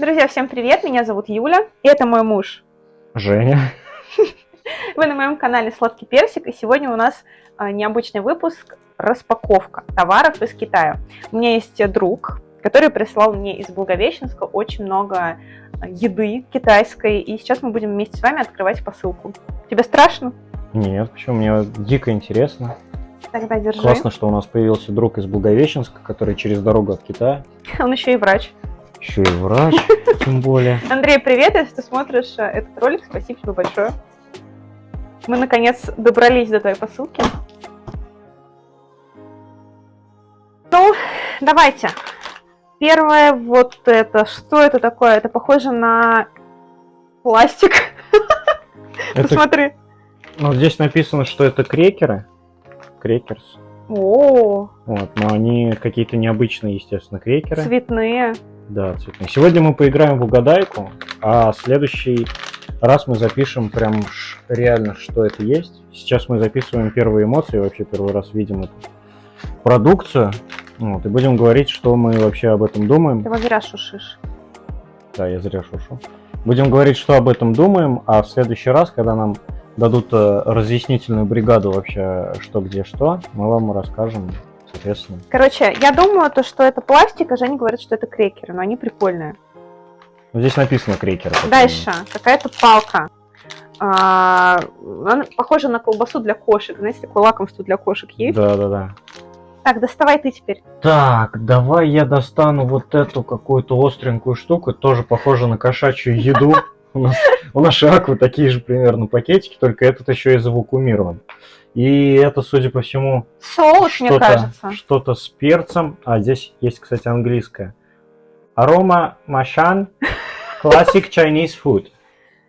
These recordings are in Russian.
Друзья, всем привет, меня зовут Юля, и это мой муж. Женя. Вы на моем канале Сладкий Персик, и сегодня у нас а, необычный выпуск распаковка товаров из Китая. У меня есть друг, который прислал мне из Благовещенска очень много а, еды китайской, и сейчас мы будем вместе с вами открывать посылку. Тебе страшно? Нет, почему? Мне дико интересно. Тогда держи. Классно, что у нас появился друг из Благовещенска, который через дорогу от Китая. Он еще и врач. Еще и врач, тем более. Андрей, привет, если ты смотришь э, этот ролик, спасибо тебе большое. Мы, наконец, добрались до твоей посылки. Ну, давайте. Первое вот это. Что это такое? Это похоже на пластик. Это- Посмотри. Ну, здесь написано, что это крекеры. Крекерс. О, Вот, но они какие-то необычные, естественно, крекеры. цветные. Да, цветные. Сегодня мы поиграем в угадайку, а следующий раз мы запишем прям реально, что это есть. Сейчас мы записываем первые эмоции, вообще первый раз видим эту продукцию. Вот, и будем говорить, что мы вообще об этом думаем. Ты его зря шушишь. Да, я зря шушу. Будем говорить, что об этом думаем, а в следующий раз, когда нам дадут э, разъяснительную бригаду вообще, что где что, мы вам расскажем, соответственно. Короче, я думаю, то, что это пластик, а Женя говорит, что это крекеры, но они прикольные. Ну, здесь написано крекеры. Дальше, какая-то палка. А, она похожа на колбасу для кошек. Знаете, такое лакомство для кошек есть? Да, да, да. Так, доставай ты теперь. Так, давай я достану вот эту какую-то остренькую штуку, тоже похоже на кошачью еду. У нас у нашей аквы такие же примерно пакетики, только этот еще и завакуумирован. И это, судя по всему, Соус, мне кажется. что-то с перцем. А здесь есть, кстати, английское. Арома Машан Classic Chinese Food.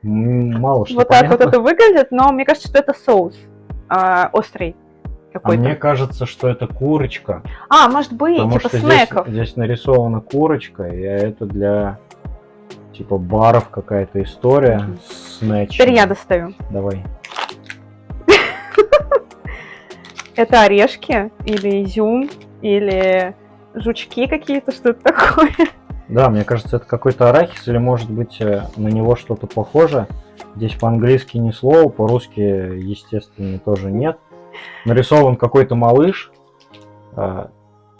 Мало что Вот так вот понятно. это выглядит, но мне кажется, что это соус а, острый А мне кажется, что это курочка. А, может быть, Потому типа что снеков. Здесь, здесь нарисована курочка, и это для типа баров какая-то история. Снэч. Теперь я достаю. Давай. Это орешки или изюм, или жучки какие-то, что-то такое. Да, мне кажется, это какой-то арахис, или может быть э, на него что-то похоже. Здесь по-английски ни слова, по-русски, естественно, тоже нет. Нарисован какой-то малыш. а,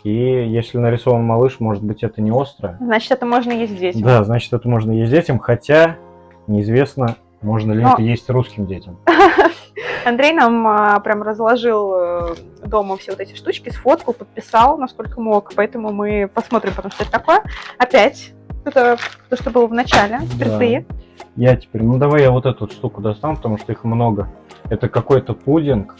И если нарисован малыш, может быть, это не острое. Значит, это можно есть детям. Да, значит, это можно есть детям, хотя неизвестно, можно ли Но- это есть русским детям. Андрей нам а, прям разложил э, дома все вот эти штучки, сфоткал, подписал, насколько мог, поэтому мы посмотрим потом, что это такое. Опять, это то, что было в начале, спирты. Я теперь, ну давай я вот эту вот штуку достану, потому что их много. Это какой-то пудинг.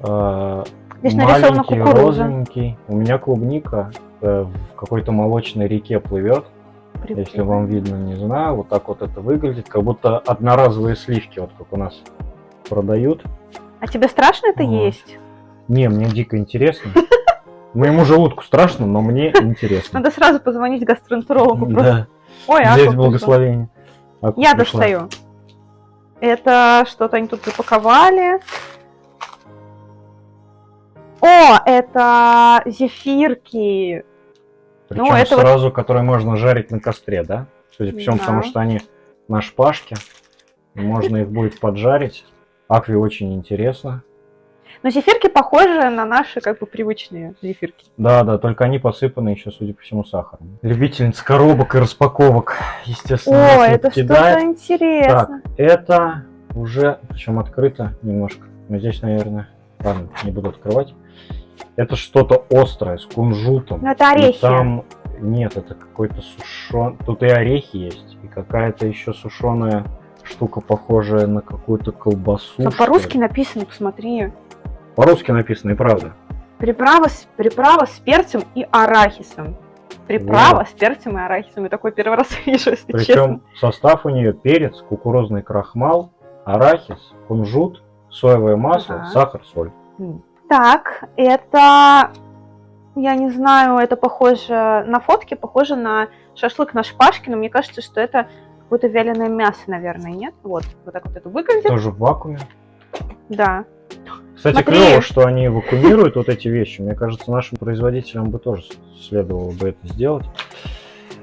э, Здесь нарисована маленький, кукуруза. розовенький. У меня клубника э, в какой-то молочной реке плывет. Если вам видно, не знаю. Вот так вот это выглядит. Как будто одноразовые сливки, вот как у нас продают. А тебе страшно это Вот. есть? Не, мне дико интересно. Моему желудку страшно, но мне интересно. Надо сразу позвонить гастроэнтерологу. Да, Ой, а здесь благословение. Я достаю. Это что-то они тут запаковали. О, это зефирки. Причем Ну, это вот- сразу, которые можно жарить на костре, да? Судя по всему, Да. потому что они на шпажке. Можно их будет поджарить. Акве очень интересно. Но зефирки похожи на наши как бы привычные зефирки. Да, да, только они посыпаны еще, судя по всему, сахаром. Любительница коробок и распаковок, естественно, О, это что-то покидает. интересно. Это уже, причем открыто немножко. Но здесь, наверное, ладно, не буду открывать. Это что-то острое, с кунжутом. Ну, это И орехи. там нет, это какой-то сушен. Тут и орехи есть, и какая-то еще сушеная штука, похожая на какую-то колбасу. Ли. по-русски написано, посмотри. По-русски написано, и правда. Приправа с, приправа с перцем и арахисом. Приправа с перцем и арахисом. Я такой первый раз вижу, если честно. Причем состав у нее перец, кукурузный крахмал, арахис, кунжут, соевое масло, Ага. сахар, соль. Так, это... Я не знаю, это похоже на фотке, похоже на шашлык на шпажке, но мне кажется, что это какое-то вяленое мясо, наверное, нет? Вот, вот так вот это выглядит. Тоже в вакууме. Да. Кстати, Смотри. клево, что они вакуумируют вот эти вещи. Мне кажется, нашим производителям бы тоже следовало бы это сделать.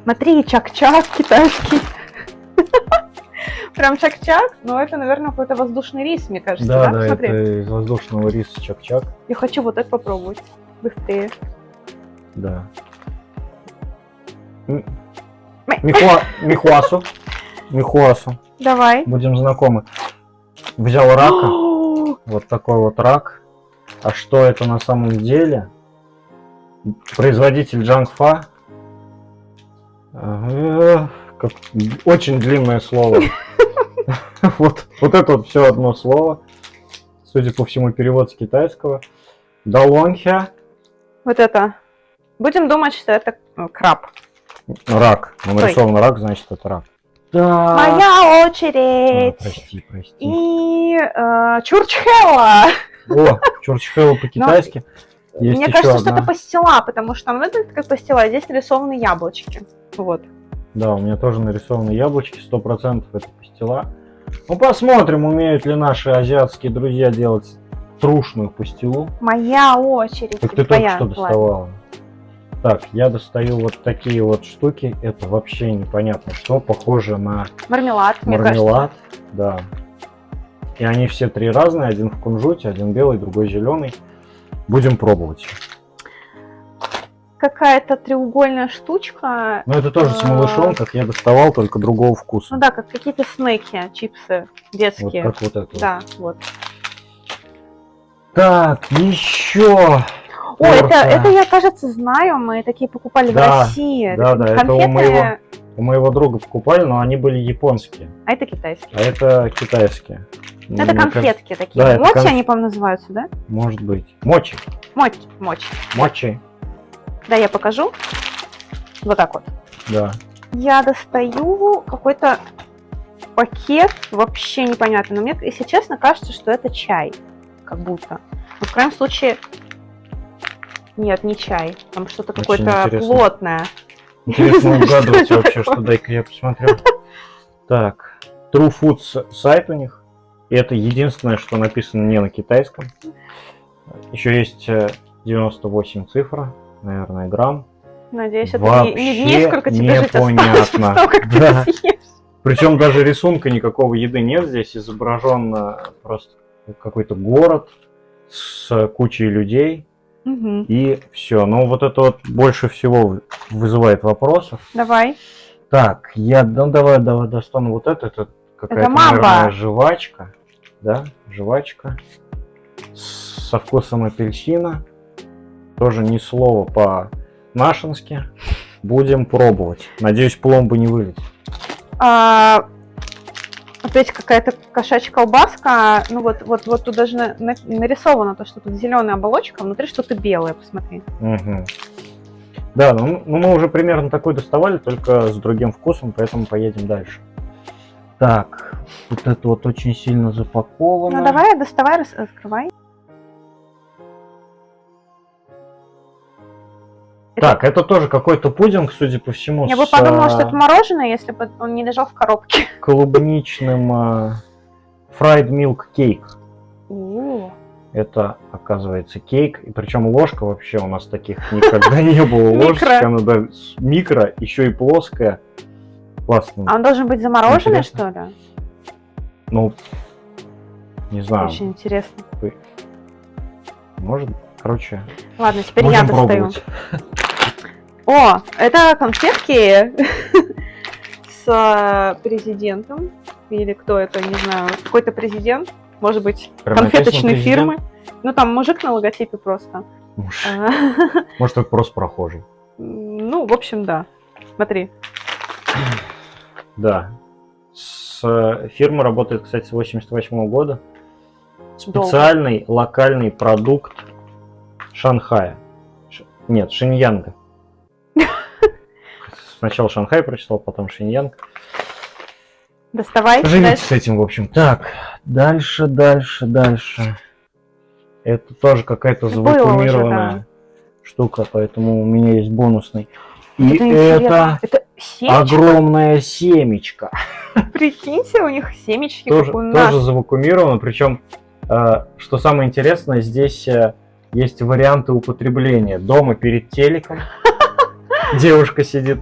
Смотри, чак-чак китайский. Прям чак-чак, но это, наверное, какой-то воздушный рис, мне кажется, Да, да? да, Смотри, это из воздушного риса чак-чак. я хочу вот это попробовать. Быстрее. Да. Михуа... Михуасу. Михуасу. Давай. Будем знакомы. Взял рака. Вот такой вот рак. А что это на самом деле? Производитель Джангфа. Э, как- Очень длинное слово. Вот, вот это вот все одно слово. Судя по всему, перевод с китайского. Далонхя. Вот это. Будем думать, что это э, краб. Рак. Ну, нарисован рак, значит это рак. Да. Моя А, очередь. прости, прости. И э, чурчхела. О, чурчхелло по-китайски. Есть Мне кажется, что одна. это пастила, потому что там выглядит как пастила, а здесь нарисованы яблочки. Вот. Да, у меня тоже нарисованы яблочки, сто процентов это пастила. Ну, посмотрим, умеют ли наши азиатские друзья делать трушную пастилу. Моя очередь. Так ты только что Ладно. Так, я достаю вот такие вот штуки. Это вообще непонятно что. Похоже на Мармелад, мармелад. Да. И они все три разные. Один в кунжуте, один белый, другой зеленый. Будем пробовать. Какая-то треугольная штучка. Но это тоже с А. малышом, как я доставал, только другого вкуса. Ну да, как какие-то снеки, чипсы вот детские. как вот это. вот. Да, вот. Так, еще. О, это, это я, кажется, знаю. Мы такие покупали в Да, России. да, да, это у Конфеты, моего- У моего друга покупали, но они были японские. а это китайские. А это китайские. Это Мне кажется, конфетки такие. да, Мочи конф- они, по-моему, называются, да? Может быть. Мочи. Мочи, мочи. Мочи. Да, я покажу. Вот так вот. Да. Я достаю какой-то пакет, вообще непонятно. Но мне, если честно, кажется, что это чай. Как будто. Но в крайнем случае... Нет, не чай. Там что-то какое-то плотное. Интересно угадывать вообще, что дай-ка я посмотрю. Так. True Foods сайт у них. И это единственное, что написано не на китайском. Еще есть э, 98 цифр, наверное, грамм. Надеюсь, это не, не дней, Вообще сколько тебе жить осталось, непонятно. ты Да. Причем даже рисунка никакого еды нет. Здесь изображен э, просто какой-то город с кучей людей. И все. Но вот это вот больше всего вызывает вопросов. Давай. Так, я ну, давай, давай достану вот это. Это какая-то, наверное, жвачка. Да, жвачка. Со вкусом апельсина. Тоже ни слова по-нашенски. Будем пробовать. Надеюсь, пломба не вылетит. А, опять какая-то кошачья колбаска. Ну вот, вот, вот тут даже на- на- нарисовано то, что тут зеленая оболочка, а внутри что-то белое, посмотри. Мгм. Да, ну, ну мы уже примерно такой доставали, только с другим вкусом, поэтому поедем дальше. Так, вот это вот очень сильно запаковано. Ну давай, доставай, рас- раскрывай. Так, это тоже какой-то пудинг, судя по всему, Я бы с подумала, а, что это мороженое, если бы он не лежал в коробке. клубничным milk cake. У, Это, оказывается, кейк. И причем ложка вообще у нас таких никогда не было. Ложечка, она да, микро, еще и плоская. Классно. А он должен быть замороженный, Интересно. что ли? Ну, не знаю, Очень интересно. может, короче, Ладно, теперь я достаю. пробовать. О, это конфетки с э, президентом. Или кто это, не знаю, какой-то президент. Может быть, конфеточной фирмы. Ну, там мужик на логотипе просто. Может, А, Может, это просто прохожий. Ну, в общем, да. Смотри. Да. С э, фирма работает, кстати, с 88 года. Долго. Специальный локальный продукт Шанхая. Ш- Нет, Шиньянга. Сначала Шанхай прочитал, потом Шиньянг. Доставай. Живите дальше. с этим, в общем. Так, дальше, дальше, дальше. Это тоже какая-то уже, завакуумированная штука, поэтому у меня есть бонусный. И Это это. Это огромная семечка. Прикиньте, у них семечки, Тоже, как у нас. тоже завакуумировано. Причем, э, что самое интересное, здесь э, есть варианты употребления. Дома перед телеком. Девушка сидит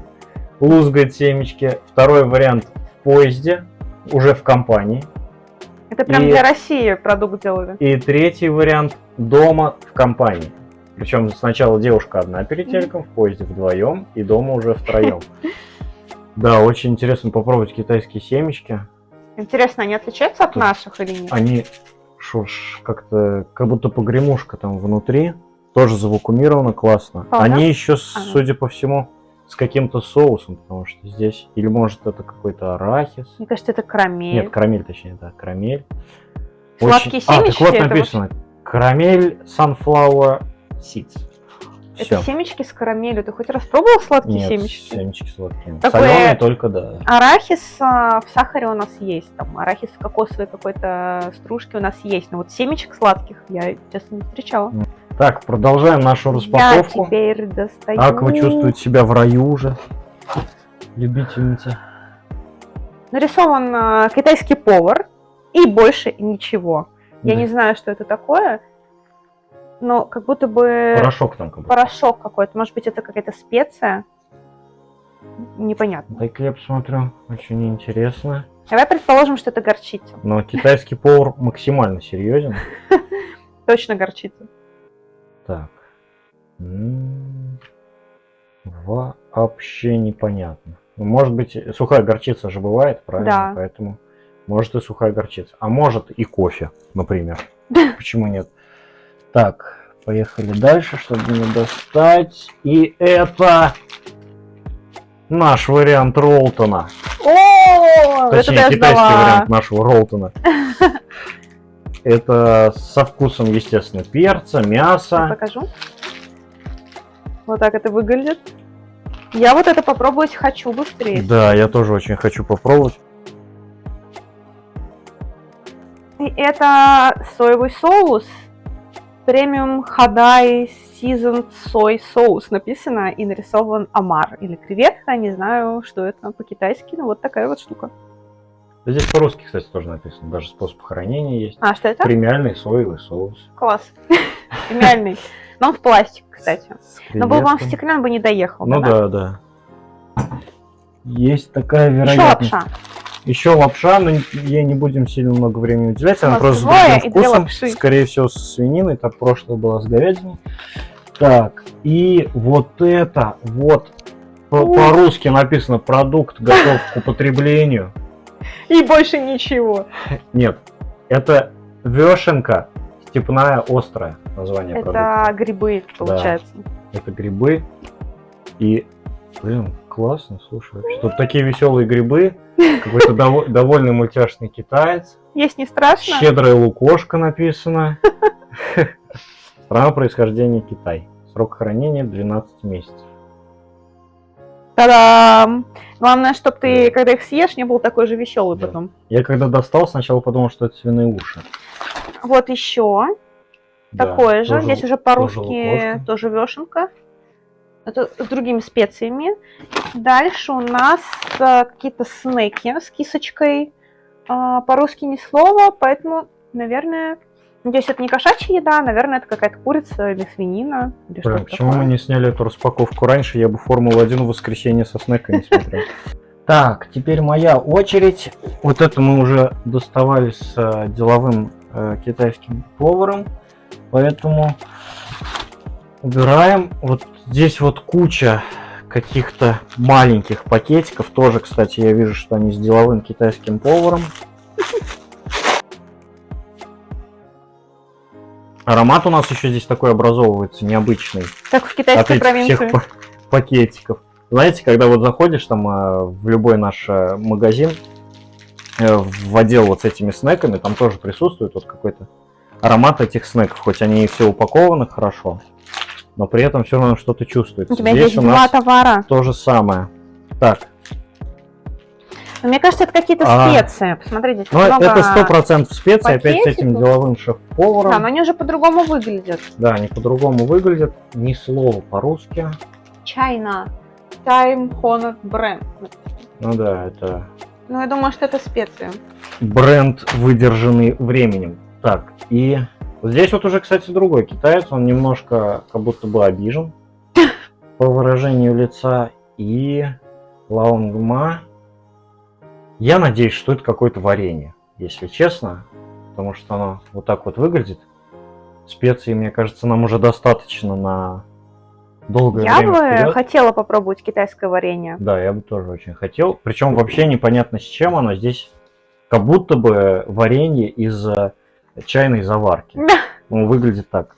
лузгать семечки. Второй вариант в поезде, уже в компании. Это прям И- для России продукт делали. И третий вариант дома в компании. Причем сначала девушка одна перед телеком, в поезде вдвоем, и дома уже втроем. Да, очень интересно попробовать китайские семечки. Интересно, они отличаются от Тут- наших или нет? Они ж, как-то, как будто погремушка там внутри. Тоже завакумировано классно. Они еще, Ага. судя по всему, с каким-то соусом, потому что здесь... Или может это какой-то арахис. Мне кажется, это карамель. Нет, карамель точнее, да, карамель. Сладкие А, так семечки, вот это написано. Карамель sunflower seeds. Это Всё. семечки с карамелью. Ты хоть раз пробовал сладкие Нет, семечки? семечки сладкие. Такое- Соленые только, да. Арахис а, в сахаре у нас есть, там арахис в кокосовой какой-то стружке у нас есть, но вот семечек сладких я, честно, не встречала. Так, продолжаем нашу Я распаковку. теперь достаю... Как вы чувствуете себя в раю уже? Любительница. Нарисован а, китайский повар и больше ничего. Я Да. не знаю, что это такое, но как будто бы Порошок там как будто. порошок какой-то. Может быть, это какая-то специя? Непонятно. Дай-ка я посмотрю. Очень интересно. Давай предположим, что это горчица. Но китайский повар максимально серьезен. Точно горчица. Так. М, Вообще непонятно. Может быть, сухая горчица же бывает, правильно? Да. Поэтому может и сухая горчица. А может и кофе, например. Почему нет? Так, поехали дальше, чтобы не достать. И это наш вариант Ролтона. О, это Точнее, я китайский вариант нашего Ролтона. Это со вкусом, естественно, перца, Я мяса. покажу. Вот так это выглядит. Я вот это попробовать хочу быстрее. Да, я тоже очень хочу попробовать. И это соевый соус. Премиум Хадай Seasoned Soy Соус написано и нарисован омар или креветка. Не знаю, что это по-китайски, но вот такая вот штука. Здесь по-русски, кстати, тоже написано. Даже способ хранения есть. А, что это? Премиальный соевый соус. Класс. Премиальный. Но он в пластик, кстати. Но был бы он в стеклянном, он бы не доехал. Ну да? да. Есть такая Еще вероятность. лапша. Еще лапша, но ей не будем сильно много времени уделять. Она просто с другим вкусом. Скорее всего, с свининой. Так прошлое была с говядиной. Так, и вот это вот по-русски написано продукт готов к употреблению. И больше ничего. Нет, это вешенка степная острая название продукта. Это грибы, получается. Это грибы. И, блин, классно, слушай. Тут такие веселые грибы. Какой-то дово- довольный мультяшный китаец. Есть не страшно? Щедрая лукошка написано. Страна происхождения Китай. Срок хранения 12 месяцев. Та-дам! Главное, чтобы ты, когда их съешь, не был такой же веселый Да. потом. Я когда достал, сначала подумал, что это свиные уши. Вот еще Да, такое же. тоже- Здесь уже тоже по-русски лукошка. тоже вешенка. Это с другими специями. Дальше у нас а, какие-то снеки с кисочкой. А, по-русски ни слова, поэтому, наверное, надеюсь, это не кошачья еда, наверное, это какая-то курица или свинина. Или Блин, почему такое. мы не сняли эту распаковку раньше? Я бы Формулу-1 в воскресенье со снеками смотрел. Так, теперь моя очередь. Вот это мы уже доставали с э, деловым э, китайским поваром. Поэтому убираем. Вот здесь вот куча каких-то маленьких пакетиков. Тоже, кстати, я вижу, что они с деловым китайским поваром. Аромат у нас еще здесь такой образовывается, необычный Как в от китайской этих провинции. всех па- пакетиков. Знаете, когда вот заходишь там э, в любой наш э, магазин, э, в отдел вот с этими снеками, там тоже присутствует вот какой-то аромат этих снеков, хоть они и все упакованы хорошо, но при этом все равно что-то чувствуется. У тебя Здесь есть у два нас товара. то же самое. Так, мне кажется, это какие-то А. специи. Посмотрите, ну много... это сто процентов специи, опять с этим деловым шеф-поваром. Да, но они уже по-другому выглядят. Да, они по-другому выглядят, ни слова по-русски. China Time Honored Brand. Ну да, это Ну, я думаю, что это специи. бренд, выдержанный временем. Так, и здесь вот уже, кстати, другой китаец, он немножко как будто бы обижен по выражению лица. И лаунгма. Я надеюсь, что это какое-то варенье, если честно. Потому что оно вот так вот выглядит. Специй, мне кажется, нам уже достаточно на долгое Я время бы вперед. хотела попробовать китайское варенье. Да, я бы тоже очень хотел. Причем вообще непонятно с чем оно. Здесь как будто бы варенье из э, чайной заварки. Ну, выглядит так.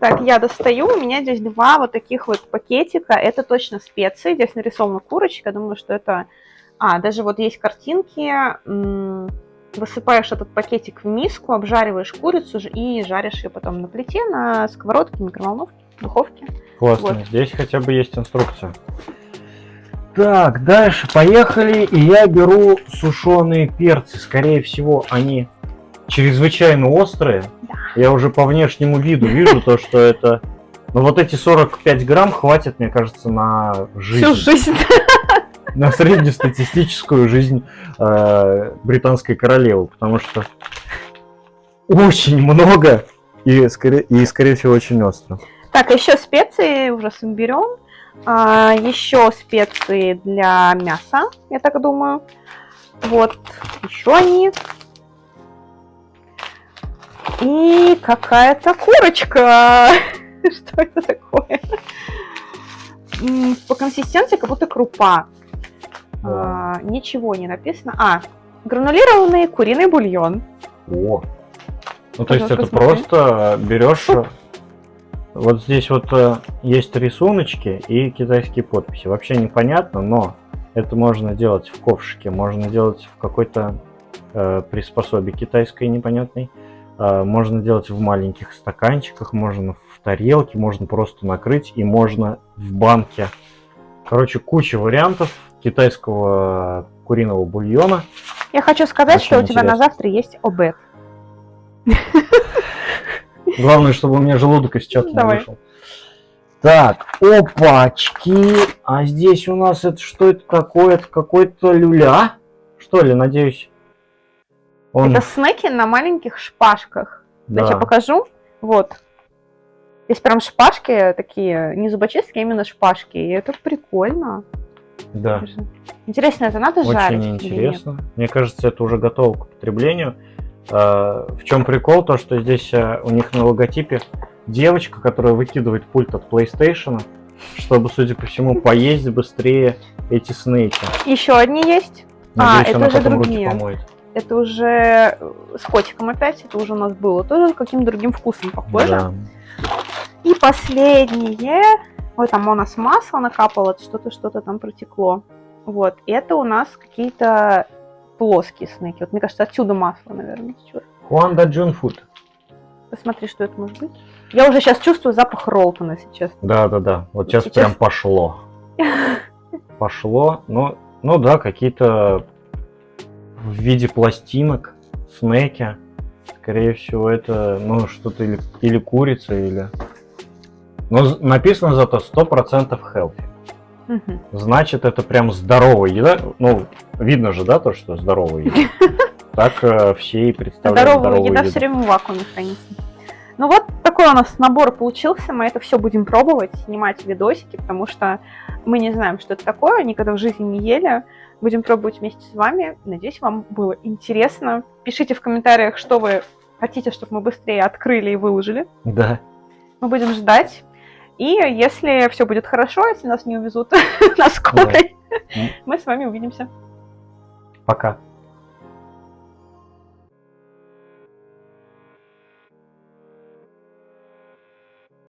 Так, я достаю. У меня здесь два вот таких вот пакетика. Это точно специи. Здесь нарисована курочка. Думаю, что это... А, даже вот есть картинки. Высыпаешь этот пакетик в миску, обжариваешь курицу и жаришь ее потом на плите, на сковородке, микроволновке, духовке. Классно. Вот. Здесь хотя бы есть инструкция. Так, дальше поехали. И я беру сушеные перцы. Скорее всего, они чрезвычайно острые. Я уже по внешнему виду вижу то, что это... Ну вот эти 45 грамм хватит, мне кажется, на жизнь. Всю жизнь. на среднестатистическую жизнь э, британской королевы, потому что очень много и, скорее, и, скорее всего, очень остро. Так, еще специи уже с имбирем. А, еще специи для мяса, я так думаю. Вот, еще они. И какая-то курочка. Что это такое? По консистенции как будто крупа. А, Ничего не написано. А, гранулированный куриный бульон. О. Ну, то есть это смотри. просто берешь... э, Вот здесь вот э, есть рисуночки и китайские подписи. Вообще непонятно, но это можно делать в ковшике, можно делать в какой-то э, приспособе китайской непонятной. Э, можно делать в маленьких стаканчиках, можно в тарелке, можно просто накрыть и можно в банке. Короче, куча вариантов китайского куриного бульона. Я хочу сказать, Очень что у тебя на интересно. завтра есть обед. Главное, чтобы у меня желудок из чата не вышел. Так, опачки. А здесь у нас это что это такое? Это какой-то люля? Что ли, надеюсь? Он, Это снеки на маленьких шпажках. да. Значит, я покажу. Вот. Здесь прям шпажки такие, не зубочистки, а именно шпажки. И это прикольно. Да. Интересно, это надо жарить? Очень или нет? интересно. Мне кажется, это уже готово к потреблению. А, В чем прикол? То, что здесь а, у них на логотипе девочка, которая выкидывает пульт от PlayStation, чтобы, судя по всему, поесть быстрее эти снейки. Еще одни есть. А, Надеюсь, это она уже другие. Это уже с котиком опять. Это уже у нас было. Тоже каким другим вкусом похоже. Да. И последнее. Ой, там у нас масло накапало, что-то, что-то там протекло. Вот. Это у нас какие-то плоские снеки. Вот мне кажется, отсюда масло, наверное, течет. Хуанда Джун Фуд. Посмотри, что это может быть. Я уже сейчас чувствую запах Ролтона, если честно. Да, да, да. Вот сейчас, Сейчас- прям пошло. Пошло. Ну, ну да, какие-то в виде пластинок, снеки. Скорее всего, это ну что-то или, или курица, или. Но написано зато 100% healthy. Значит, это прям здоровая еда. Ну, видно же, да, то, что здоровая еда. Так э, все и представляют Здоровая здоровую еда еду. все время в вакууме хранится. Ну вот такой у нас набор получился. Мы это все будем пробовать, снимать видосики, потому что мы не знаем, что это такое, никогда в жизни не ели. Будем пробовать вместе с вами. Надеюсь, вам было интересно. Пишите в комментариях, что вы хотите, чтобы мы быстрее открыли и выложили. Да. Мы будем ждать. И если все будет хорошо, если нас не увезут на скорой, мы с вами увидимся. Пока.